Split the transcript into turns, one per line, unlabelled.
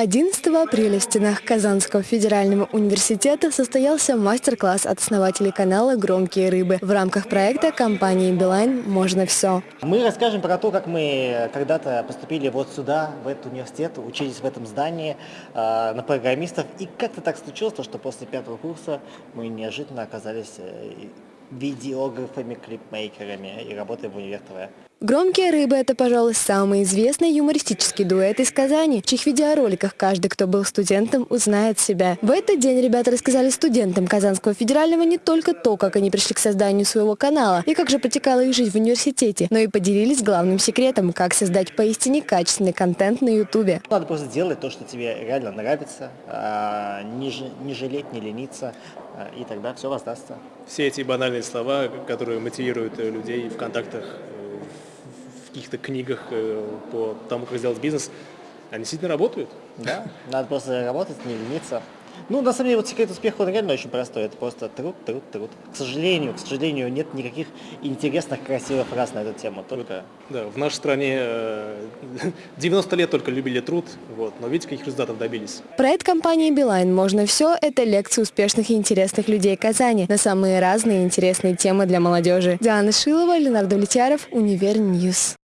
11 апреля в стенах Казанского федерального университета состоялся мастер-класс от основателей канала «Громкие рыбы». В рамках проекта компании «Билайн» можно все.
Мы расскажем про то, как мы когда-то поступили вот сюда, в этот университет, учились в этом здании э, на программистов. И как-то так случилось, что после пятого курса мы неожиданно оказались э, видеографами, клипмейкерами и работаем в Универ ТВ.
«Громкие рыбы» — это, пожалуй, самый известный юмористический дуэт из Казани, в чьих видеороликах каждый, кто был студентом, узнает себя. В этот день ребята рассказали студентам Казанского федерального не только то, как они пришли к созданию своего канала и как же протекала их жизнь в университете, но и поделились главным секретом, как создать поистине качественный контент на ютубе.
Надо просто делать то, что тебе реально нравится, а, не, жалеть, не лениться, а, и тогда все воздастся.
Все эти банальные слова, которые мотивируют людей в контактах каких-то книгах э, по тому, как сделать бизнес, они действительно работают.
Да, надо просто работать, не лениться. Ну, на самом деле, вот секрет успеха, он реально очень простой. Это просто труд, труд, труд. К сожалению, к сожалению, нет никаких интересных, красивых фраз на эту тему. Только...
Да, в нашей стране 90 э, лет только любили труд, вот, но видите, каких результатов добились.
Проект компании «Билайн. Можно все» – это лекции успешных и интересных людей Казани на самые разные интересные темы для молодежи. Диана Шилова, Ленар Довлетьяров, Univer News.